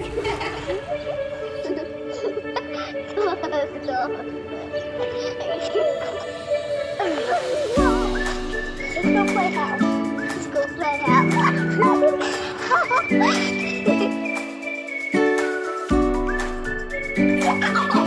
Let's go play house. Let's go play house.